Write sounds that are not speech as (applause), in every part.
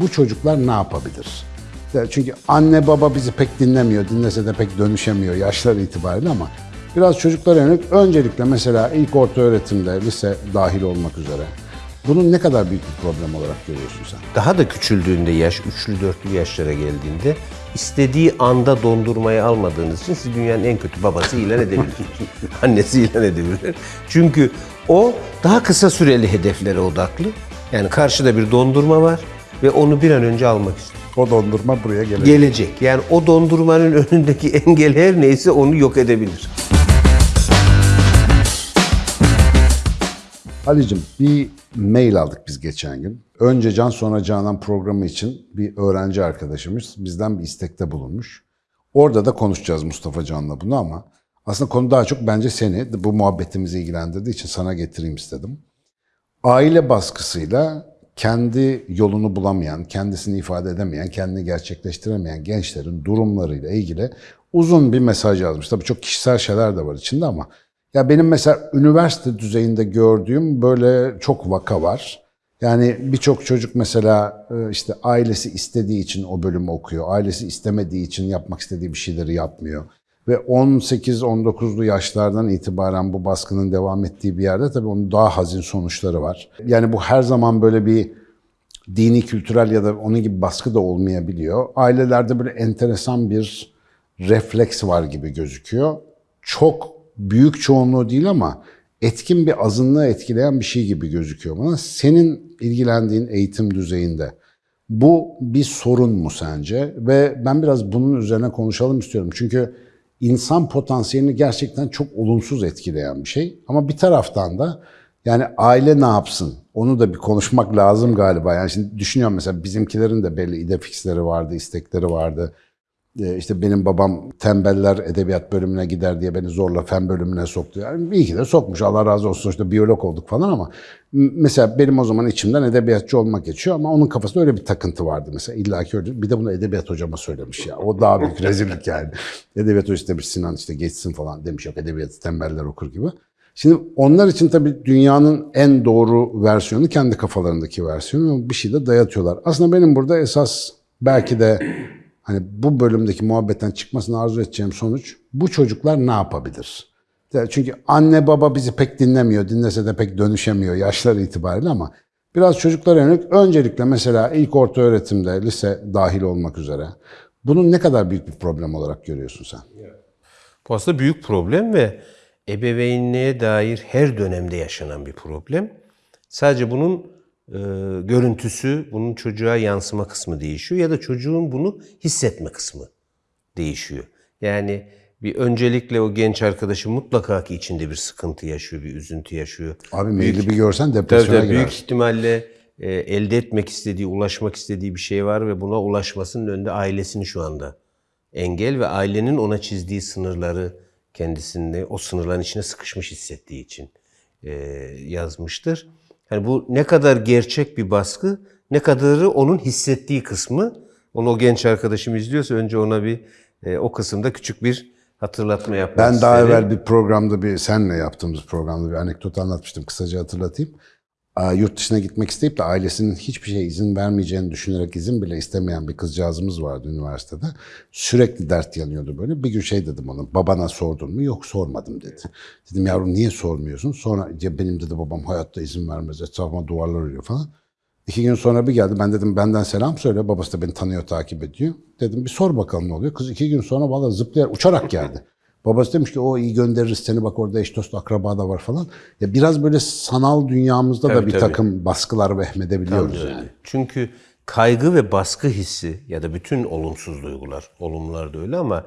bu çocuklar ne yapabilir? Ya Çünkü anne baba bizi pek dinlemiyor, dinlese de pek dönüşemiyor yaşları itibariyle ama biraz çocuklara yönelik öncelikle mesela ilk orta öğretimde, lise dahil olmak üzere bunun ne kadar büyük bir problem olarak görüyorsun sen? Daha da küçüldüğünde yaş, üçlü dörtlü yaşlara geldiğinde istediği anda dondurmayı almadığınız için siz dünyanın en kötü babası ilan edebilir. (laughs) Annesi ilan edebilir. Çünkü o daha kısa süreli hedeflere odaklı. Yani karşıda bir dondurma var ve onu bir an önce almak istiyor. O dondurma buraya gelecek. Gelecek. Yani o dondurmanın (laughs) önündeki engel her neyse onu yok edebilir. Halicim bir mail aldık biz geçen gün. Önce Can sonra Canan programı için bir öğrenci arkadaşımız bizden bir istekte bulunmuş. Orada da konuşacağız Mustafa Can'la bunu ama aslında konu daha çok bence seni bu muhabbetimizi ilgilendirdiği için sana getireyim istedim. Aile baskısıyla kendi yolunu bulamayan, kendisini ifade edemeyen, kendini gerçekleştiremeyen gençlerin durumlarıyla ilgili uzun bir mesaj yazmış. Tabii çok kişisel şeyler de var içinde ama ya benim mesela üniversite düzeyinde gördüğüm böyle çok vaka var. Yani birçok çocuk mesela e, işte ailesi istediği için o bölümü okuyor. Ailesi istemediği için yapmak istediği bir şeyleri yapmıyor. Ve 18-19'lu yaşlardan itibaren bu baskının devam ettiği bir yerde tabii onun daha hazin sonuçları var. Yani bu her zaman böyle bir dini, kültürel ya da onun gibi baskı da olmayabiliyor. Ailelerde böyle enteresan bir refleks var gibi gözüküyor. Çok büyük çoğunluğu değil ama etkin bir azınlığı etkileyen bir şey gibi gözüküyor bana. Senin ilgilendiğin eğitim düzeyinde bu bir sorun mu sence? Ve ben biraz bunun üzerine konuşalım istiyorum. Çünkü insan potansiyelini gerçekten çok olumsuz etkileyen bir şey. Ama bir taraftan da yani aile ne yapsın? Onu da bir konuşmak lazım galiba. Yani şimdi düşünüyorum mesela bizimkilerin de belli idefixleri vardı, istekleri vardı. Ee, işte benim babam tembeller edebiyat bölümüne gider diye beni zorla fen bölümüne soktu. Yani iyi ki de sokmuş. Allah razı olsun. Sonuçta biyolog olduk falan ama mesela benim o zaman içimden edebiyatçı olmak geçiyor ama onun kafasında öyle bir takıntı vardı mesela. İlla ki öyle. Bir de bunu edebiyat hocama söylemiş ya. O daha büyük (laughs) rezillik yani. Edebiyat hocası demiş Sinan işte geçsin falan demiş. Yok edebiyatı tembeller okur gibi. Şimdi onlar için tabii dünyanın en doğru versiyonu kendi kafalarındaki versiyonu bir şey de dayatıyorlar. Aslında benim burada esas belki de hani bu bölümdeki muhabbetten çıkmasını arzu edeceğim sonuç bu çocuklar ne yapabilir? Ya Çünkü anne baba bizi pek dinlemiyor, dinlese de pek dönüşemiyor yaşları itibariyle ama biraz çocuklara yönelik öncelikle mesela ilk orta öğretimde, lise dahil olmak üzere bunun ne kadar büyük bir problem olarak görüyorsun sen? Bu aslında büyük problem ve ebeveynliğe dair her dönemde yaşanan bir problem. Sadece bunun e, görüntüsü, bunun çocuğa yansıma kısmı değişiyor ya da çocuğun bunu hissetme kısmı değişiyor. Yani bir öncelikle o genç arkadaşı mutlaka ki içinde bir sıkıntı yaşıyor, bir üzüntü yaşıyor. Abi maili bir görsen depresyona tabii büyük ihtimalle e, elde etmek istediği, ulaşmak istediği bir şey var ve buna ulaşmasının önünde ailesini şu anda engel ve ailenin ona çizdiği sınırları kendisinde o sınırların içine sıkışmış hissettiği için e, yazmıştır. Yani bu ne kadar gerçek bir baskı, ne kadarı onun hissettiği kısmı. Onu o genç arkadaşım izliyorsa önce ona bir e, o kısımda küçük bir hatırlatma yapmak Ben daha isterim. evvel bir programda bir senle yaptığımız programda bir anekdot anlatmıştım. Kısaca hatırlatayım. Yurt dışına gitmek isteyip de ailesinin hiçbir şeye izin vermeyeceğini düşünerek izin bile istemeyen bir kızcağızımız vardı üniversitede. Sürekli dert yanıyordu böyle. Bir gün şey dedim ona, babana sordun mu? Yok sormadım dedi. Dedim yavrum niye sormuyorsun? Sonra ya benim dedi babam hayatta izin vermez, etrafıma duvarlar örüyor falan. İki gün sonra bir geldi. Ben dedim benden selam söyle. Babası da beni tanıyor, takip ediyor. Dedim bir sor bakalım ne oluyor. Kız iki gün sonra valla zıplayarak, uçarak geldi. Babası demiş ki o iyi göndeririz seni bak orada eş dost akraba da var falan. Ya biraz böyle sanal dünyamızda da Tabii, bir tabii. takım baskılar vehmedebiliyoruz Öyle. yani. Çünkü kaygı ve baskı hissi ya da bütün olumsuz duygular, olumlular da öyle ama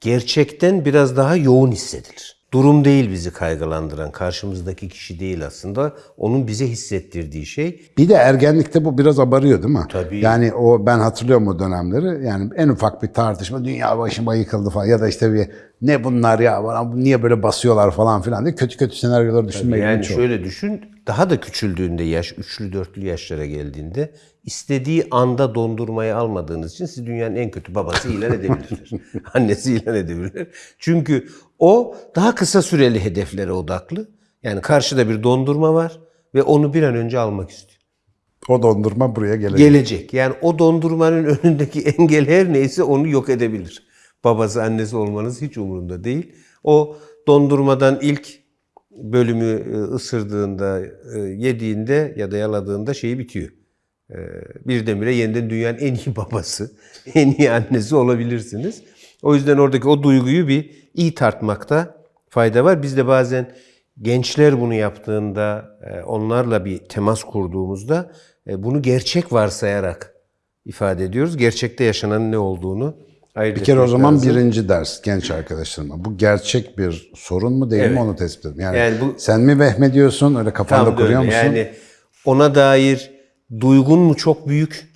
gerçekten biraz daha yoğun hissedilir. Durum değil bizi kaygılandıran, karşımızdaki kişi değil aslında. Onun bize hissettirdiği şey Bir de ergenlikte bu biraz abarıyor değil mi? Tabii. Yani o ben hatırlıyorum o dönemleri. Yani en ufak bir tartışma dünya başıma yıkıldı falan ya da işte bir ne bunlar ya bana niye böyle basıyorlar falan filan diye kötü kötü senaryoları düşünmeye Yani çok. şöyle düşün, daha da küçüldüğünde yaş, üçlü dörtlü yaşlara geldiğinde istediği anda dondurmayı almadığınız için siz dünyanın en kötü babası ilan edebilir. (laughs) Annesi ilan edebilir. Çünkü o daha kısa süreli hedeflere odaklı. Yani karşıda bir dondurma var ve onu bir an önce almak istiyor. O dondurma buraya gelecek. gelecek. Yani o dondurmanın önündeki engel her neyse onu yok edebilir. Babası annesi olmanız hiç umurunda değil. O dondurmadan ilk bölümü e, ısırdığında, e, yediğinde ya da yaladığında şeyi bitiyor. E, Birdenbire yeniden dünyanın en iyi (laughs) babası, en iyi annesi olabilirsiniz. O yüzden oradaki o duyguyu bir iyi tartmakta fayda var. Biz de bazen gençler bunu yaptığında, onlarla bir temas kurduğumuzda bunu gerçek varsayarak ifade ediyoruz. Gerçekte yaşanan ne olduğunu ayırt Bir kere o zaman lazım. birinci ders genç arkadaşlarıma. Bu gerçek bir sorun mu değil mi Evet. onu tespit edin. Yani, Yani bu- sen mi vehmediyorsun öyle kafanda Tam kuruyor musun? Yani ona dair duygun mu çok büyük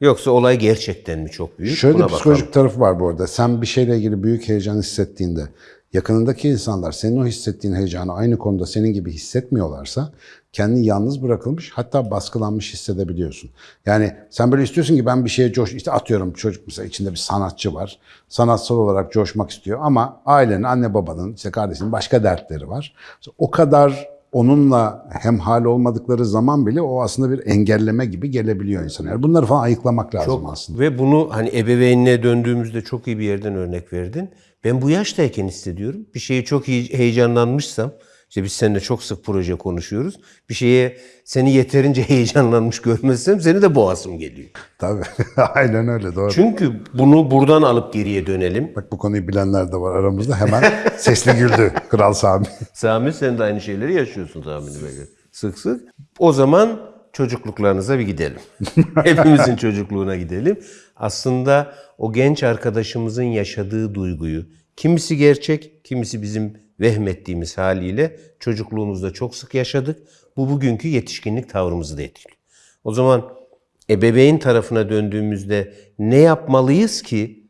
yoksa olay gerçekten mi çok büyük? Şöyle Buna bir psikolojik tarafı var bu arada. Sen bir şeyle ilgili büyük heyecan hissettiğinde yakınındaki insanlar senin o hissettiğin heyecanı aynı konuda senin gibi hissetmiyorlarsa kendini yalnız bırakılmış hatta baskılanmış hissedebiliyorsun. Yani sen böyle istiyorsun ki ben bir şeye coş işte atıyorum çocuk mesela içinde bir sanatçı var. Sanatsal olarak coşmak istiyor ama ailenin, anne babanın, işte kardeşinin başka dertleri var. O kadar onunla hemhal olmadıkları zaman bile o aslında bir engelleme gibi gelebiliyor insana. Yani bunları falan ayıklamak lazım aslında. Ve bunu hani ebeveynliğe döndüğümüzde çok iyi bir yerden örnek verdin. Ben bu yaştayken hissediyorum. Bir şeye çok iyi heyecanlanmışsam, işte biz seninle çok sık proje konuşuyoruz. Bir şeye seni yeterince (laughs) heyecanlanmış görmezsem seni de boğasım geliyor. Tabii. (laughs) Aynen öyle doğru. Çünkü bunu buradan alıp geriye dönelim. Bak bu konuyu bilenler de var aramızda. Hemen sesli güldü Kral Sami. (laughs) Sami sen de aynı şeyleri yaşıyorsun tahmini böyle. Sık sık. O zaman çocukluklarınıza bir gidelim. Hepimizin çocukluğuna gidelim. Aslında o genç arkadaşımızın yaşadığı duyguyu, kimisi gerçek, kimisi bizim vehmettiğimiz haliyle çocukluğumuzda çok sık yaşadık. Bu bugünkü yetişkinlik tavrımızı da etkiliyor. O zaman ebeveyn tarafına döndüğümüzde ne yapmalıyız ki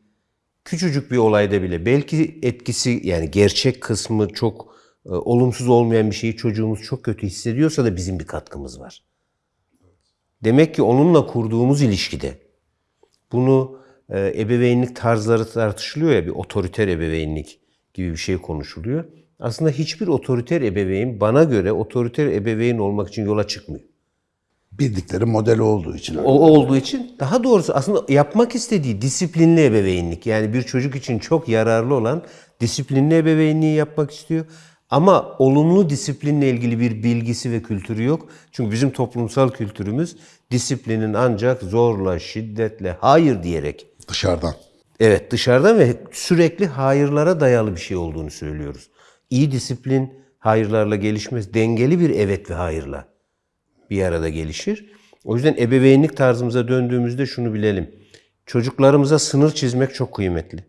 küçücük bir olayda bile belki etkisi yani gerçek kısmı çok e, olumsuz olmayan bir şeyi çocuğumuz çok kötü hissediyorsa da bizim bir katkımız var. Demek ki onunla kurduğumuz ilişkide bunu e, ebeveynlik tarzları tartışılıyor ya bir otoriter ebeveynlik gibi bir şey konuşuluyor. Aslında hiçbir otoriter ebeveyn bana göre otoriter ebeveyn olmak için yola çıkmıyor. Bildikleri model olduğu için. O olduğu için daha doğrusu aslında yapmak istediği disiplinli ebeveynlik. Yani bir çocuk için çok yararlı olan disiplinli ebeveynliği yapmak istiyor. Ama olumlu disiplinle ilgili bir bilgisi ve kültürü yok. Çünkü bizim toplumsal kültürümüz disiplinin ancak zorla, şiddetle, hayır diyerek Dışarıdan. Evet dışarıdan ve sürekli hayırlara dayalı bir şey olduğunu söylüyoruz. İyi disiplin hayırlarla gelişmez. Dengeli bir evet ve hayırla bir arada gelişir. O yüzden ebeveynlik tarzımıza döndüğümüzde şunu bilelim. Çocuklarımıza sınır çizmek çok kıymetli.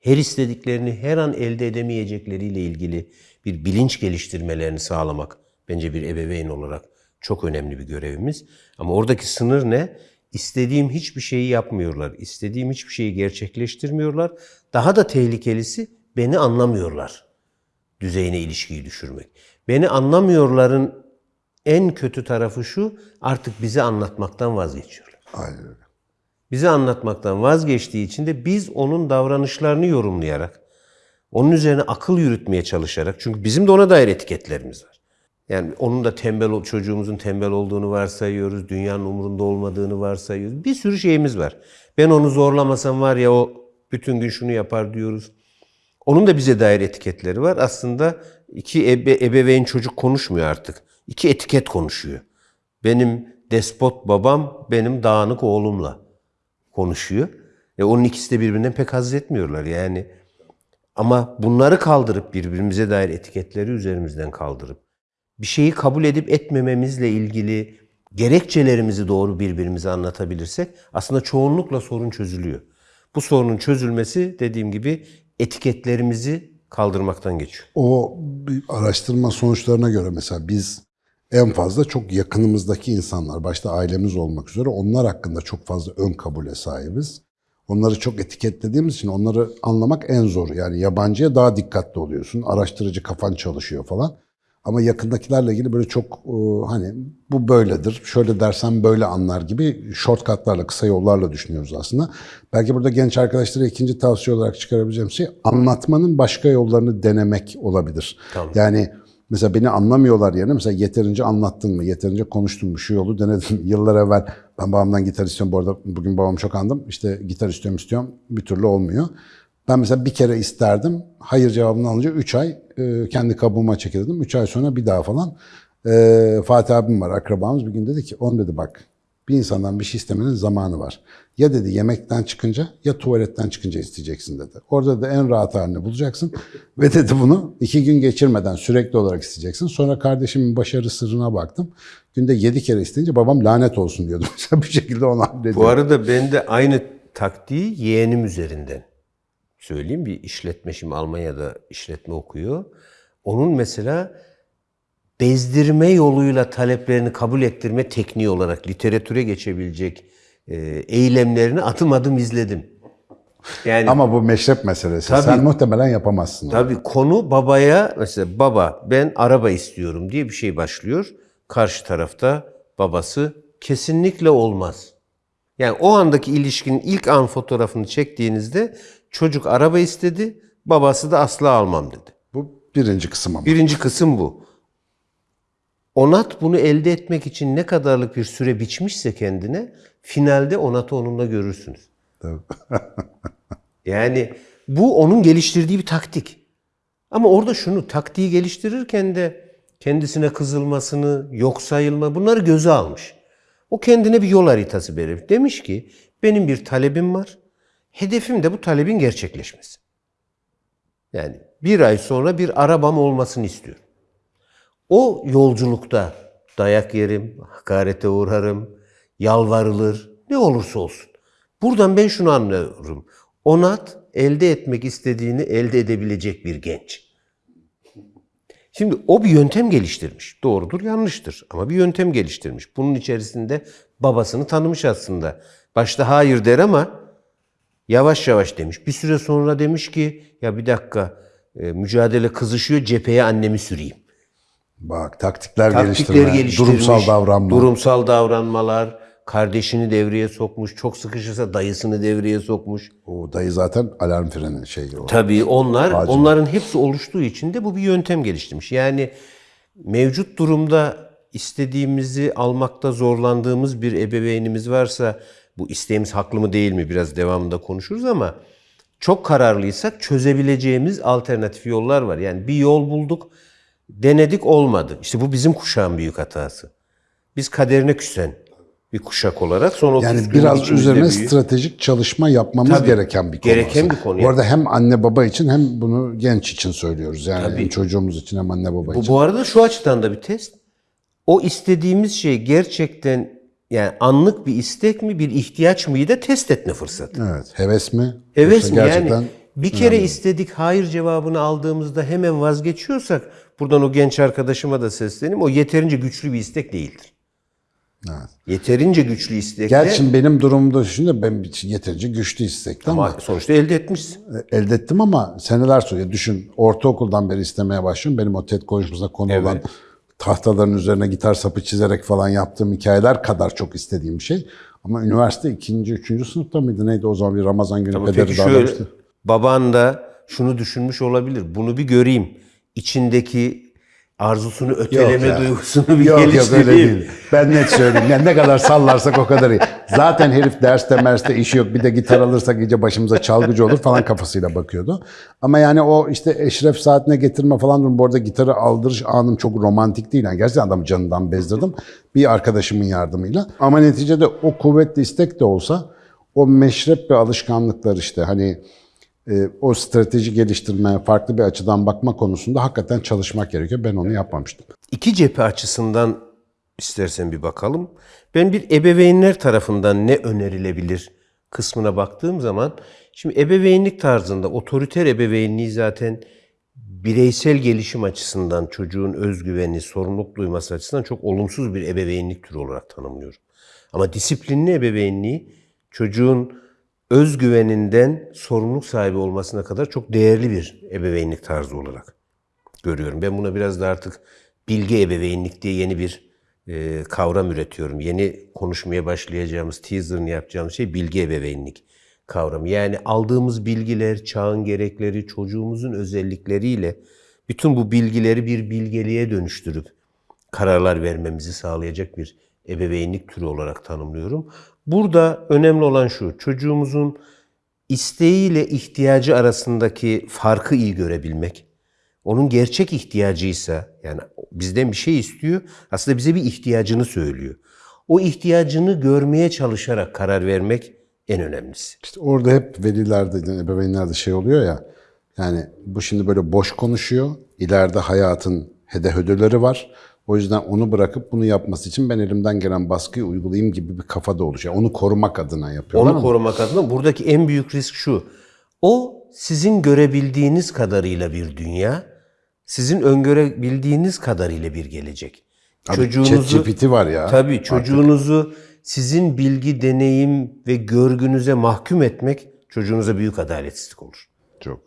Her istediklerini her an elde edemeyecekleriyle ilgili bir bilinç geliştirmelerini sağlamak bence bir ebeveyn olarak çok önemli bir görevimiz. Ama oradaki sınır ne? İstediğim hiçbir şeyi yapmıyorlar. İstediğim hiçbir şeyi gerçekleştirmiyorlar. Daha da tehlikelisi beni anlamıyorlar. Düzeyine ilişkiyi düşürmek. Beni anlamıyorların en kötü tarafı şu, artık bize anlatmaktan vazgeçiyorlar. Aynen öyle. Bize anlatmaktan vazgeçtiği için de biz onun davranışlarını yorumlayarak, onun üzerine akıl yürütmeye çalışarak, çünkü bizim de ona dair etiketlerimiz var. Yani onun da tembel, çocuğumuzun tembel olduğunu varsayıyoruz, dünyanın umurunda olmadığını varsayıyoruz. Bir sürü şeyimiz var. Ben onu zorlamasam var ya o bütün gün şunu yapar diyoruz. Onun da bize dair etiketleri var. Aslında iki ebe, ebeveyn çocuk konuşmuyor artık. İki etiket konuşuyor. Benim despot babam, benim dağınık oğlumla konuşuyor. E onun ikisi de birbirinden pek haz etmiyorlar yani. Ama bunları kaldırıp birbirimize dair etiketleri üzerimizden kaldırıp bir şeyi kabul edip etmememizle ilgili gerekçelerimizi doğru birbirimize anlatabilirsek aslında çoğunlukla sorun çözülüyor. Bu sorunun çözülmesi dediğim gibi etiketlerimizi kaldırmaktan geçiyor. O araştırma sonuçlarına göre mesela biz en fazla çok yakınımızdaki insanlar, başta ailemiz olmak üzere onlar hakkında çok fazla ön kabule sahibiz. Onları çok etiketlediğimiz için onları anlamak en zor. Yani yabancıya daha dikkatli oluyorsun. Araştırıcı kafan çalışıyor falan. Ama yakındakilerle ilgili böyle çok e, hani bu böyledir, şöyle dersen böyle anlar gibi shortcutlarla, kısa yollarla düşünüyoruz aslında. Belki burada genç arkadaşlara ikinci tavsiye olarak çıkarabileceğim şey anlatmanın başka yollarını denemek olabilir. Tamam. Yani mesela beni anlamıyorlar yerine mesela yeterince anlattın mı, yeterince konuştun mu, şu yolu denedin. Yıllar evvel ben babamdan gitar istiyorum. Bu arada bugün babamı çok andım. İşte gitar istiyorum istiyorum bir türlü olmuyor. Ben mesela bir kere isterdim. Hayır cevabını alınca 3 ay e, kendi kabuğuma çekildim. 3 ay sonra bir daha falan. E, Fatih abim var akrabamız bir gün dedi ki on dedi bak bir insandan bir şey istemenin zamanı var. Ya dedi yemekten çıkınca ya tuvaletten çıkınca isteyeceksin dedi. Orada da en rahat halini bulacaksın. (laughs) Ve dedi bunu iki gün geçirmeden sürekli olarak isteyeceksin. Sonra kardeşimin başarı sırrına baktım. Günde yedi kere isteyince babam lanet olsun diyordu. (laughs) Mesela bir şekilde onu hallediyor. Bu arada ben de aynı taktiği yeğenim üzerinden söyleyeyim. Bir işletme şimdi Almanya'da işletme okuyor. Onun mesela bezdirme yoluyla taleplerini kabul ettirme tekniği olarak literatüre geçebilecek e, eylemlerini adım adım izledim. Yani Ama bu meşrep meselesi. Tabii. Sen muhtemelen yapamazsın. Tabii konu babaya mesela baba ben araba istiyorum diye bir şey başlıyor. Karşı tarafta babası kesinlikle olmaz. Yani o andaki ilişkinin ilk an fotoğrafını çektiğinizde çocuk araba istedi, babası da asla almam dedi. Bu birinci kısım ama. Birinci kısım bu. Onat bunu elde etmek için ne kadarlık bir süre biçmişse kendine, finalde Onat'ı onunla görürsünüz. Tabii. (laughs) Yani bu onun geliştirdiği bir taktik. Ama orada şunu taktiği geliştirirken de kendisine kızılmasını, yok sayılma bunları göze almış. O kendine bir yol haritası verir. Demiş ki benim bir talebim var. Hedefim de bu talebin gerçekleşmesi. Yani bir ay sonra bir arabam olmasını istiyorum. O yolculukta dayak yerim, hakarete uğrarım, yalvarılır, ne olursa olsun. Buradan ben şunu anlıyorum. Onat elde etmek istediğini elde edebilecek bir genç. Şimdi o bir yöntem geliştirmiş. Doğrudur, yanlıştır ama bir yöntem geliştirmiş. Bunun içerisinde babasını tanımış aslında. Başta hayır der ama yavaş yavaş demiş. Bir süre sonra demiş ki ya bir dakika e, mücadele kızışıyor cepheye annemi süreyim. Bak taktikler, Taktikleri geliştirme, durumsal davranma. Durumsal davranmalar, kardeşini devreye sokmuş, çok sıkışırsa dayısını devreye sokmuş. O dayı zaten alarm freni şeyi o. Tabii onlar, Acil. onların hepsi oluştuğu için de bu bir yöntem geliştirmiş. Yani mevcut durumda istediğimizi almakta zorlandığımız bir ebeveynimiz varsa bu isteğimiz haklı mı değil mi biraz devamında konuşuruz ama çok kararlıysak çözebileceğimiz alternatif yollar var. Yani bir yol bulduk, denedik olmadı. İşte bu bizim kuşağın büyük hatası. Biz kaderine küsen bir kuşak olarak son 30 Yani biraz üzerine büyüyüp- stratejik çalışma yapmamız Tabii, gereken bir konu. gereken bir konu. Bu arada hem anne baba için hem bunu genç için söylüyoruz. Yani Tabii. hem çocuğumuz için hem anne baba Bu, için. bu arada şu açıdan da bir test. O istediğimiz şey gerçekten yani anlık bir istek mi, bir ihtiyaç mıyı da test etme fırsatı. Evet. Heves mi? Evet Yoksa mi? Yani bir kere istedik hayır cevabını aldığımızda hemen vazgeçiyorsak buradan o genç arkadaşıma da sesleneyim. O yeterince güçlü bir istek değildir. Evet. Yeterince güçlü istekle Gerçi şimdi benim durumumda düşününce ben için yeterince güçlü istekli ama, ama sonuçta elde etmişsin. elde ettim ama seneler sonra düşün ortaokuldan beri istemeye başlıyorum. Benim o TED konuşmasında konu olan tahtaların üzerine gitar sapı çizerek falan yaptığım hikayeler kadar çok istediğim bir şey. Ama üniversite ikinci, üçüncü sınıfta mıydı neydi o zaman bir Ramazan günü Ama pederi peki şöyle davranmıştı. baban da şunu düşünmüş olabilir. Bunu bir göreyim. İçindeki arzusunu öteleme ya. duygusunu bir Yok yok geliştireyim. öyle değil. Ben net söyleyeyim. Yani ne kadar sallarsak o kadar iyi. Zaten herif derste merste işi yok. Bir de gitar alırsak iyice başımıza çalgıcı olur falan kafasıyla bakıyordu. Ama yani o işte eşref saatine getirme falan durum. Bu arada gitarı aldırış anım çok romantik değil. Yani gerçekten adamı canından bezdirdim. Bir arkadaşımın yardımıyla. Ama neticede o kuvvetli istek de olsa o meşrep ve alışkanlıklar işte hani e, o strateji geliştirme, farklı bir açıdan bakma konusunda hakikaten çalışmak gerekiyor. Ben onu yapmamıştım. İki cephe açısından istersen bir bakalım. Ben bir ebeveynler tarafından ne önerilebilir kısmına baktığım zaman şimdi ebeveynlik tarzında otoriter ebeveynliği zaten bireysel gelişim açısından çocuğun özgüveni, sorumluluk duyması açısından çok olumsuz bir ebeveynlik türü olarak tanımlıyorum. Ama disiplinli ebeveynliği çocuğun özgüveninden sorumluluk sahibi olmasına kadar çok değerli bir ebeveynlik tarzı olarak görüyorum. Ben buna biraz da artık bilgi ebeveynlik diye yeni bir e, kavram üretiyorum. Yeni konuşmaya başlayacağımız, teaserını yapacağımız şey bilgi ebeveynlik kavramı. Yani aldığımız bilgiler, çağın gerekleri, çocuğumuzun özellikleriyle bütün bu bilgileri bir bilgeliğe dönüştürüp kararlar vermemizi sağlayacak bir ebeveynlik türü olarak tanımlıyorum. Burada önemli olan şu, çocuğumuzun isteğiyle ihtiyacı arasındaki farkı iyi görebilmek. Onun gerçek ihtiyacıysa, yani bizden bir şey istiyor, aslında bize bir ihtiyacını söylüyor. O ihtiyacını görmeye çalışarak karar vermek en önemlisi. İşte orada hep velilerde, yani ebeveynlerde şey oluyor ya, yani bu şimdi böyle boş konuşuyor, ileride hayatın hedehödüleri var. O yüzden onu bırakıp bunu yapması için ben elimden gelen baskıyı uygulayayım gibi bir kafada oluşuyor. Onu korumak adına yapıyorlar Onu ama korumak adına buradaki en büyük risk şu. O sizin görebildiğiniz kadarıyla bir dünya, sizin öngörebildiğiniz kadarıyla bir gelecek. Abi ChatGPT var ya. Tabii çocuğunuzu sizin bilgi, deneyim ve görgünüze mahkum etmek çocuğunuza büyük adaletsizlik olur. Çok.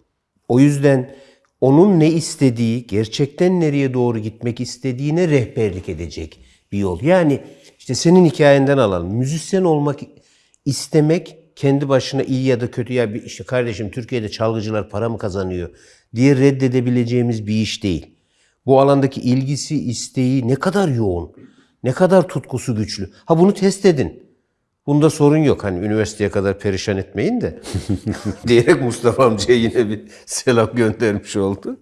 O yüzden onun ne istediği, gerçekten nereye doğru gitmek istediğine rehberlik edecek bir yol. Yani işte senin hikayenden alalım. Müzisyen olmak istemek kendi başına iyi ya da kötü ya bir işte kardeşim Türkiye'de çalgıcılar para mı kazanıyor diye reddedebileceğimiz bir iş değil. Bu alandaki ilgisi, isteği ne kadar yoğun, ne kadar tutkusu güçlü. Ha bunu test edin. Bunda sorun yok. Hani üniversiteye kadar perişan etmeyin de. (laughs) diyerek Mustafa amcaya yine bir selam göndermiş oldu.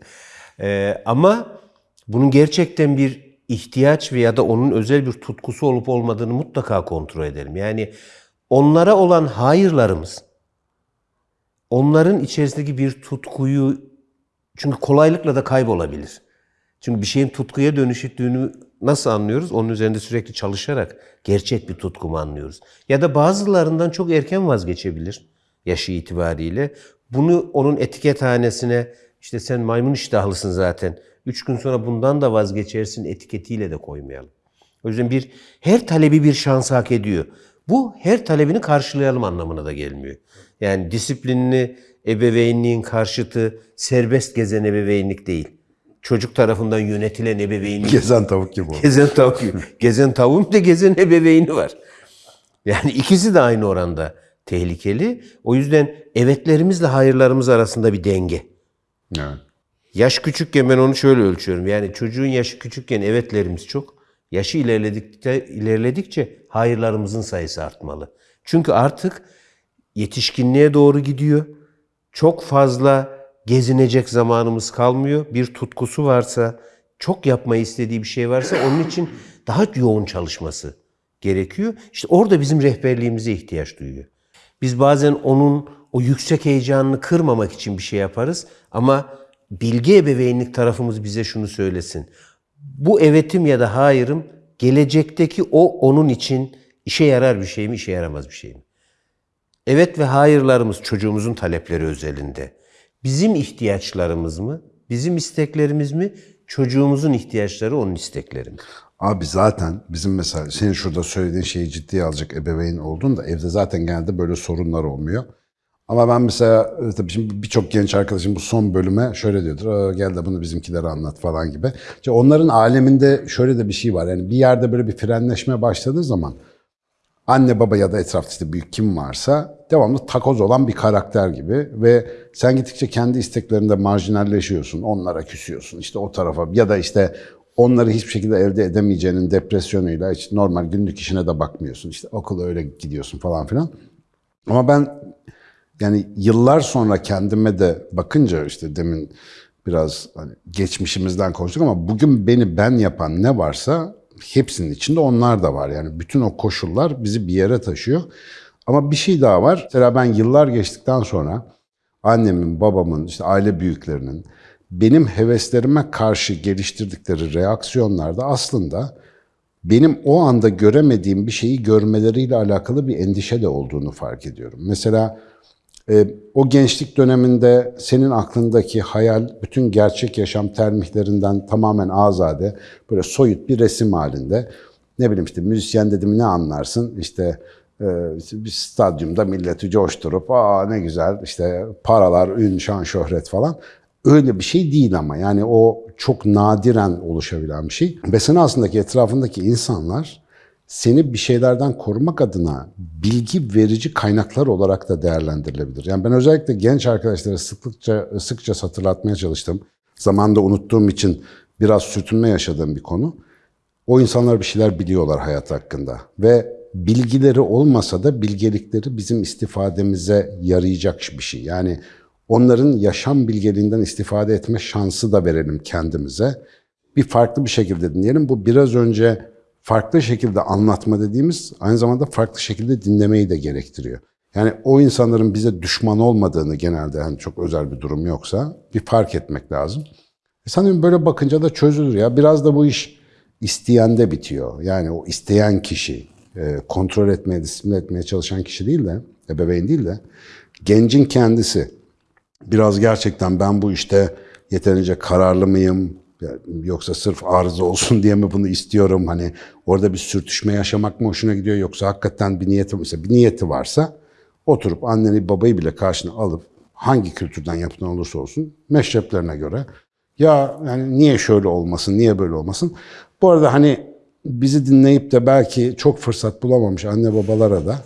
Ee, ama bunun gerçekten bir ihtiyaç veya da onun özel bir tutkusu olup olmadığını mutlaka kontrol edelim. Yani onlara olan hayırlarımız, onların içerisindeki bir tutkuyu, çünkü kolaylıkla da kaybolabilir. Çünkü bir şeyin tutkuya dönüştüğünü nasıl anlıyoruz? Onun üzerinde sürekli çalışarak gerçek bir tutku mu anlıyoruz? Ya da bazılarından çok erken vazgeçebilir yaşı itibariyle. Bunu onun etikethanesine işte sen maymun iştahlısın zaten. Üç gün sonra bundan da vazgeçersin etiketiyle de koymayalım. O yüzden bir her talebi bir şans hak ediyor. Bu her talebini karşılayalım anlamına da gelmiyor. Yani disiplinli ebeveynliğin karşıtı serbest gezen ebeveynlik değil. Çocuk tarafından yönetilen ebeveynlik Gezen tavuk gibi oldu. Gezen tavuk. gezen tavuğun da gezen ebeveyni var. Yani ikisi de aynı oranda tehlikeli. O yüzden evetlerimizle hayırlarımız arasında bir denge. Evet. Yaş küçükken ben onu şöyle ölçüyorum. Yani çocuğun yaşı küçükken evetlerimiz çok. Yaşı ilerledikçe, ilerledikçe hayırlarımızın sayısı artmalı. Çünkü artık yetişkinliğe doğru gidiyor. Çok fazla gezinecek zamanımız kalmıyor. Bir tutkusu varsa, çok yapmayı istediği bir şey varsa onun için daha yoğun çalışması gerekiyor. İşte orada bizim rehberliğimize ihtiyaç duyuyor. Biz bazen onun o yüksek heyecanını kırmamak için bir şey yaparız ama bilgi ebeveynlik tarafımız bize şunu söylesin. Bu evetim ya da hayırım gelecekteki o onun için işe yarar bir şey mi, işe yaramaz bir şey mi? Evet ve hayırlarımız çocuğumuzun talepleri özelinde. Bizim ihtiyaçlarımız mı? Bizim isteklerimiz mi? Çocuğumuzun ihtiyaçları onun istekleri mi? Abi zaten bizim mesela senin şurada söylediğin şeyi ciddiye alacak ebeveyn olduğunda evde zaten genelde böyle sorunlar olmuyor. Ama ben mesela e, tabii şimdi birçok genç arkadaşım bu son bölüme şöyle diyordur. "Aa, gel de bunu bizimkilere anlat falan gibi. İşte onların aleminde şöyle de bir şey var. Yani bir yerde böyle bir frenleşme başladığı zaman anne baba ya da etrafta işte büyük kim varsa devamlı takoz olan bir karakter gibi ve sen gittikçe kendi isteklerinde marjinalleşiyorsun. Onlara küsüyorsun. işte o tarafa ya da işte onları hiçbir şekilde elde edemeyeceğinin depresyonuyla hiç normal günlük işine de bakmıyorsun. İşte okula öyle gidiyorsun falan filan. Ama ben yani yıllar sonra kendime de bakınca işte demin biraz hani geçmişimizden konuştuk ama bugün beni ben yapan ne varsa hepsinin içinde onlar da var. Yani bütün o koşullar bizi bir yere taşıyor. Ama bir şey daha var. Mesela ben yıllar geçtikten sonra annemin, babamın, işte aile büyüklerinin benim heveslerime karşı geliştirdikleri reaksiyonlarda aslında benim o anda göremediğim bir şeyi görmeleriyle alakalı bir endişe de olduğunu fark ediyorum. Mesela e, o gençlik döneminde senin aklındaki hayal bütün gerçek yaşam termihlerinden tamamen azade, böyle soyut bir resim halinde. Ne bileyim işte müzisyen dedim ne anlarsın? İşte e, bir stadyumda milleti coşturup aa ne güzel işte paralar, ün, şan, şöhret falan. Öyle bir şey değil ama yani o çok nadiren oluşabilen bir şey. Ve senin aslında etrafındaki insanlar seni bir şeylerden korumak adına bilgi verici kaynaklar olarak da değerlendirilebilir. Yani ben özellikle genç arkadaşlara sıklıkça sıkça hatırlatmaya çalıştım. zamanda unuttuğum için biraz sürtünme yaşadığım bir konu. O insanlar bir şeyler biliyorlar hayat hakkında ve bilgileri olmasa da bilgelikleri bizim istifademize yarayacak bir şey. Yani onların yaşam bilgeliğinden istifade etme şansı da verelim kendimize. Bir farklı bir şekilde dinleyelim. Bu biraz önce farklı şekilde anlatma dediğimiz aynı zamanda farklı şekilde dinlemeyi de gerektiriyor. Yani o insanların bize düşman olmadığını genelde hani çok özel bir durum yoksa bir fark etmek lazım. E sanırım böyle bakınca da çözülür ya. Biraz da bu iş isteyende bitiyor. Yani o isteyen kişi, e, kontrol etmeye, disipline etmeye çalışan kişi değil de, ebeveyn değil de gencin kendisi biraz gerçekten ben bu işte yeterince kararlı mıyım? Yoksa sırf arıza olsun (laughs) diye mi bunu istiyorum? Hani orada bir sürtüşme yaşamak mı hoşuna gidiyor? Yoksa hakikaten bir niyeti, mesela bir niyeti varsa oturup anneni babayı bile karşına alıp hangi kültürden yapılan olursa olsun meşreplerine göre ya yani niye şöyle olmasın, niye böyle olmasın? Bu arada hani bizi dinleyip de belki çok fırsat bulamamış anne babalara da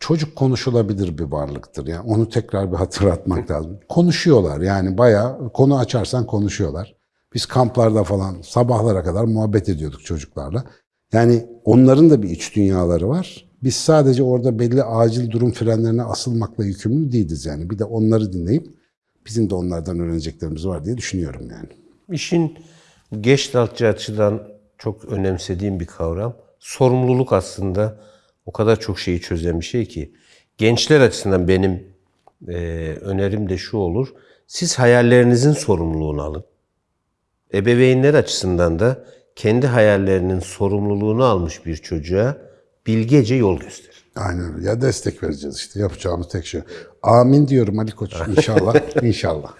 çocuk konuşulabilir bir varlıktır. Yani onu tekrar bir hatırlatmak (laughs) lazım. Konuşuyorlar yani bayağı konu açarsan konuşuyorlar. Biz kamplarda falan sabahlara kadar muhabbet ediyorduk çocuklarla. Yani onların da bir iç dünyaları var. Biz sadece orada belli acil durum frenlerine asılmakla yükümlü değiliz yani. Bir de onları dinleyip bizim de onlardan öğreneceklerimiz var diye düşünüyorum yani. İşin geçtaltçı açıdan çok önemsediğim bir kavram. Sorumluluk aslında o kadar çok şeyi çözen bir şey ki. Gençler açısından benim e, önerim de şu olur. Siz hayallerinizin sorumluluğunu alın. Ebeveynler açısından da kendi hayallerinin sorumluluğunu almış bir çocuğa bilgece yol gösterin. Aynen öyle. Ya destek vereceğiz işte. Yapacağımız tek şey. Amin diyorum Ali Koç. İnşallah. (laughs) İnşallah.